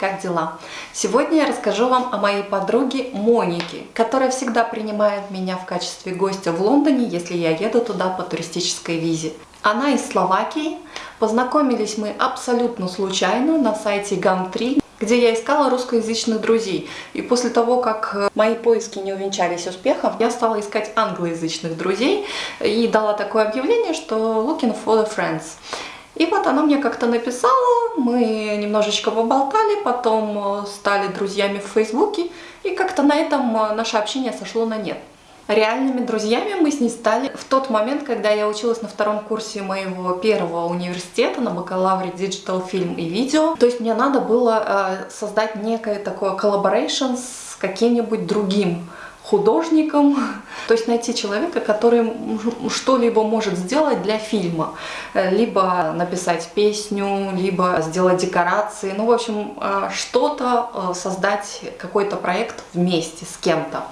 как дела? Сегодня я расскажу вам о моей подруге Монике, которая всегда принимает меня в качестве гостя в Лондоне, если я еду туда по туристической визе. Она из Словакии. Познакомились мы абсолютно случайно на сайте GAM3, где я искала русскоязычных друзей. И после того, как э, мои поиски не увенчались успехом, я стала искать англоязычных друзей и дала такое объявление, что looking for the friends. И вот она мне как-то написала, мы немножечко поболтали, потом э, стали друзьями в Фейсбуке, и как-то на этом э, наше общение сошло на нет. Реальными друзьями мы с ней стали в тот момент, когда я училась на втором курсе моего первого университета на бакалавре Digital Film и видео. То есть мне надо было э, создать некое такое collaboration с каким-нибудь другим художником, то есть найти человека, который что-либо может сделать для фильма, э, либо написать песню, либо сделать декорации, ну, в общем, э, что-то э, создать, какой-то проект вместе с кем-то.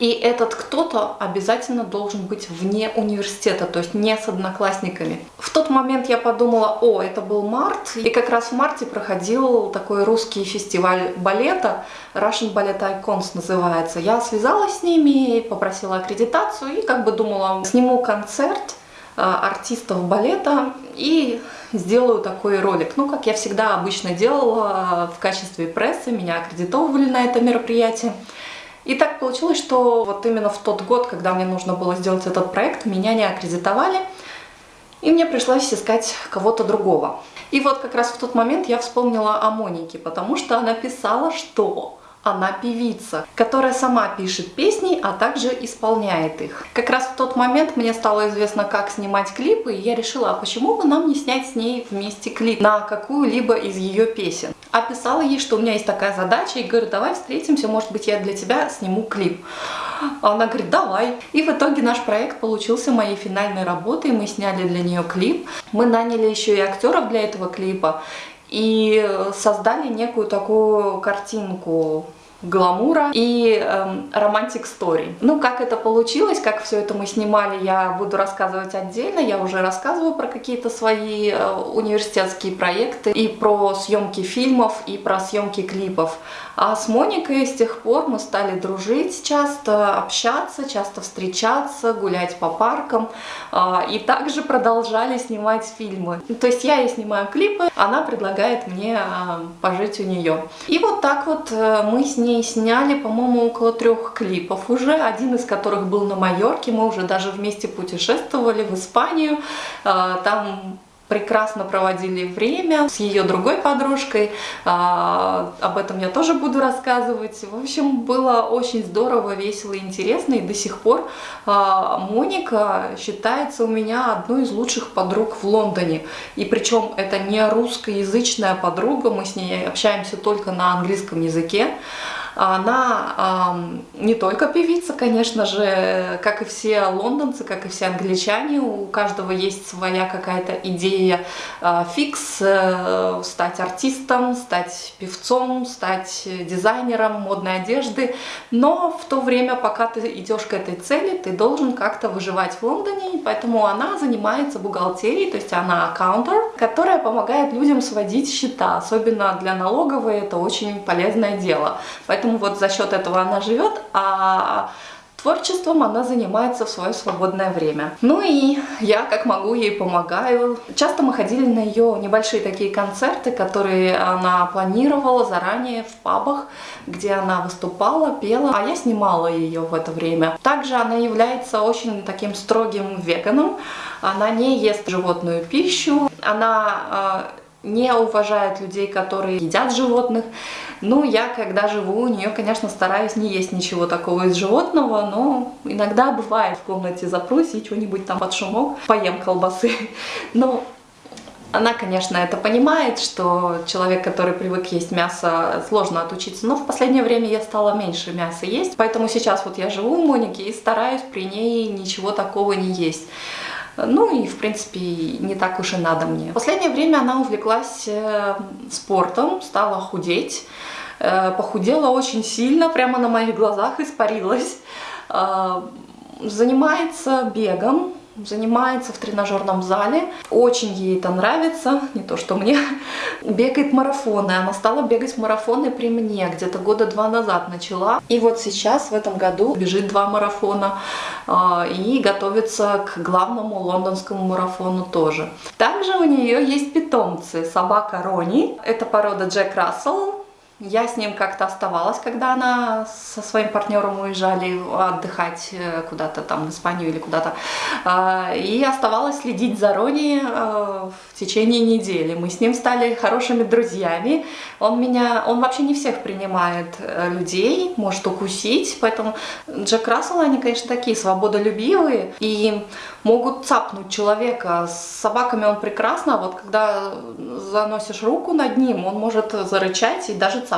И этот кто-то обязательно должен быть вне университета, то есть не с одноклассниками. В тот момент я подумала, о, это был март, и как раз в марте проходил такой русский фестиваль балета, Russian Ballet Icons называется. Я связалась с ними, попросила аккредитацию и как бы думала, сниму концерт а, артистов балета и сделаю такой ролик. Ну, как я всегда обычно делала в качестве прессы, меня аккредитовывали на это мероприятие. И так получилось, что вот именно в тот год, когда мне нужно было сделать этот проект, меня не аккредитовали, и мне пришлось искать кого-то другого. И вот как раз в тот момент я вспомнила о Монике, потому что она писала, что она певица, которая сама пишет песни, а также исполняет их. Как раз в тот момент мне стало известно, как снимать клипы, и я решила, а почему бы нам не снять с ней вместе клип на какую-либо из ее песен. Описала ей, что у меня есть такая задача, и говорю, давай встретимся, может быть, я для тебя сниму клип. Она говорит, давай. И в итоге наш проект получился моей финальной работой, мы сняли для нее клип. Мы наняли еще и актеров для этого клипа и создали некую такую картинку гламура и эм, романтик стори. Ну, как это получилось, как все это мы снимали, я буду рассказывать отдельно. Я уже рассказываю про какие-то свои э, университетские проекты и про съемки фильмов, и про съемки клипов. А с Моникой с тех пор мы стали дружить часто, общаться, часто встречаться, гулять по паркам. Э, и также продолжали снимать фильмы. То есть я ей снимаю клипы, она предлагает мне э, пожить у нее. И вот так вот э, мы с ней ней сняли, по-моему, около трех клипов уже, один из которых был на Майорке, мы уже даже вместе путешествовали в Испанию, а, там прекрасно проводили время с ее другой подружкой. А, об этом я тоже буду рассказывать. В общем, было очень здорово, весело и интересно. И до сих пор а, Моника считается у меня одной из лучших подруг в Лондоне. И причем это не русскоязычная подруга, мы с ней общаемся только на английском языке. Она э, не только певица, конечно же, как и все лондонцы, как и все англичане, у каждого есть своя какая-то идея э, фикс, э, стать артистом, стать певцом, стать дизайнером модной одежды, но в то время, пока ты идешь к этой цели, ты должен как-то выживать в Лондоне, поэтому она занимается бухгалтерией, то есть она аккаунтер, которая помогает людям сводить счета, особенно для налоговой это очень полезное дело. Поэтому поэтому вот за счет этого она живет, а Творчеством она занимается в свое свободное время. Ну и я как могу ей помогаю. Часто мы ходили на ее небольшие такие концерты, которые она планировала заранее в пабах, где она выступала, пела, а я снимала ее в это время. Также она является очень таким строгим веганом. Она не ест животную пищу, она а, не уважает людей, которые едят животных. Ну, я, когда живу у нее, конечно, стараюсь не есть ничего такого из животного, но иногда бывает в комнате запрусь и что-нибудь там под шумок поем колбасы. Но она, конечно, это понимает, что человек, который привык есть мясо, сложно отучиться. Но в последнее время я стала меньше мяса есть, поэтому сейчас вот я живу у Моники и стараюсь при ней ничего такого не есть. Ну и, в принципе, не так уж и надо мне. В последнее время она увлеклась э, спортом, стала худеть. Э, похудела очень сильно, прямо на моих глазах испарилась. Э, занимается бегом, занимается в тренажерном зале. Очень ей это нравится, не то что мне. Бегает марафоны. Она стала бегать марафоны при мне, где-то года два назад начала. И вот сейчас, в этом году, бежит два марафона а, и готовится к главному лондонскому марафону тоже. Также у нее есть питомцы. Собака Рони. Это порода Джек Рассел я с ним как-то оставалась, когда она со своим партнером уезжали отдыхать э, куда-то там в Испанию или куда-то. А, и оставалась следить за Рони э, в течение недели. Мы с ним стали хорошими друзьями. Он меня, он вообще не всех принимает э, людей, может укусить, поэтому Джек Рассел, они, конечно, такие свободолюбивые и могут цапнуть человека. С собаками он прекрасно, а вот когда заносишь руку над ним, он может зарычать и даже цапнуть.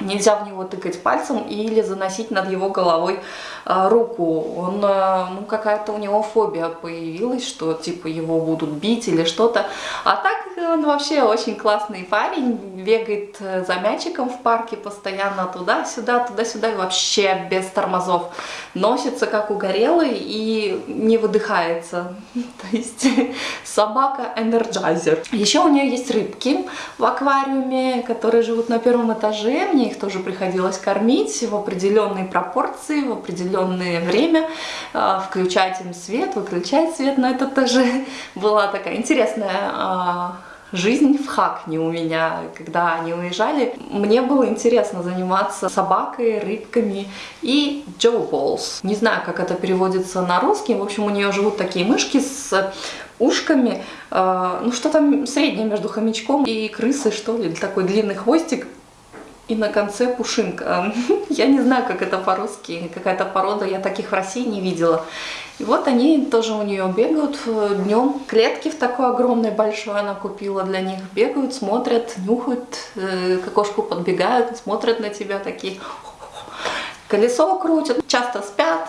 Нельзя в него тыкать пальцем или заносить над его головой э, руку. Он, э, ну, какая-то у него фобия появилась, что типа его будут бить или что-то. А так он вообще очень классный парень, бегает э, за мячиком в парке постоянно туда-сюда, туда-сюда, и вообще без тормозов. Носится как угорелый и не выдыхается. То есть собака энерджайзер. Еще у нее есть рыбки в аквариуме, которые живут на первом этаже. Мне их тоже приходилось кормить в определенной пропорции, в определенное время. А, включать им свет, выключать свет на этот этаже. Была такая интересная а, жизнь в Хакни у меня, когда они уезжали. Мне было интересно заниматься собакой, рыбками и Джо Болс. Не знаю, как это переводится на русский. В общем, у нее живут такие мышки с ушками, э, ну что-то среднее между хомячком и крысой, что ли, такой длинный хвостик. И на конце пушинка. Я не знаю, как это по-русски, какая-то порода, я таких в России не видела. И вот они тоже у нее бегают э, днем. Клетки в такой огромной большой она купила для них. Бегают, смотрят, нюхают, э, к окошку подбегают, смотрят на тебя такие. Колесо крутят, часто спят,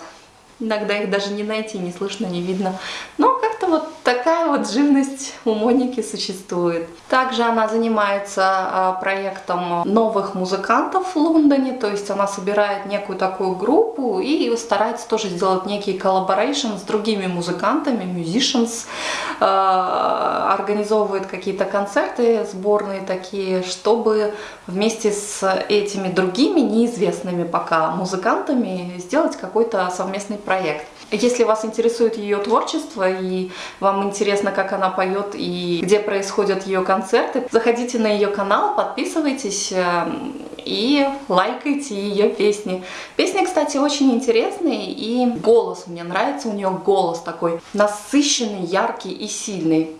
Иногда их даже не найти, не слышно, не видно. Но как-то вот такая вот живность у Моники существует. Также она занимается а, проектом новых музыкантов в Лондоне, то есть она собирает некую такую группу и старается тоже сделать некий collaboration с другими музыкантами, musicians, а, организовывает какие-то концерты сборные такие, чтобы вместе с этими другими неизвестными пока музыкантами сделать какой-то совместный проект. Если вас интересует ее творчество и вам интересно, как она поет и где происходят ее концерты, заходите на ее канал, подписывайтесь эм, и лайкайте ее песни. Песни, кстати, очень интересные и голос мне нравится, у нее голос такой насыщенный, яркий и сильный.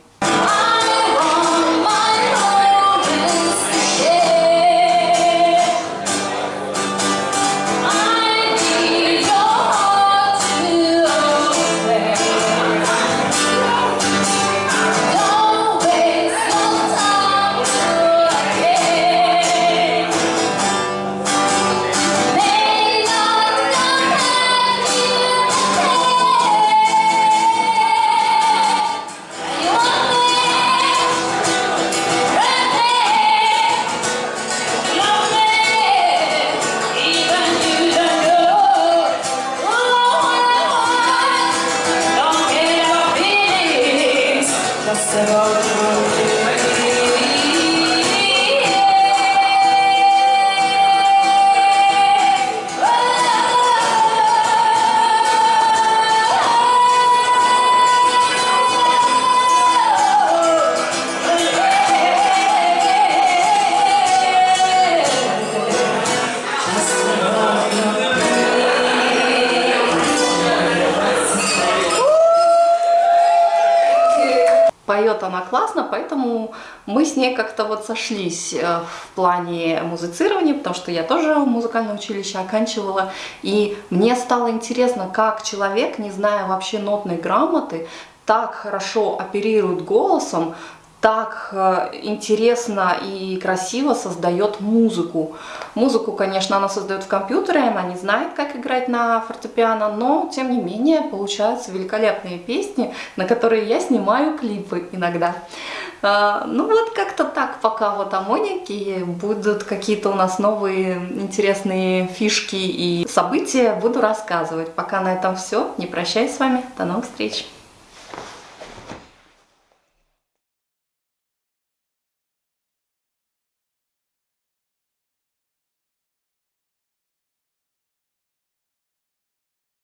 Поет она классно, поэтому мы с ней как-то вот сошлись э, в плане музицирования, потому что я тоже музыкальное училище оканчивала, и мне стало интересно, как человек, не зная вообще нотной грамоты, так хорошо оперирует голосом, так э, интересно и красиво создает музыку. Музыку, конечно, она создает в компьютере, она не знает, как играть на фортепиано, но, тем не менее, получаются великолепные песни, на которые я снимаю клипы иногда. А, ну вот как-то так, пока вот о Монике будут какие-то у нас новые интересные фишки и события, буду рассказывать. Пока на этом все. Не прощаюсь с вами. До новых встреч.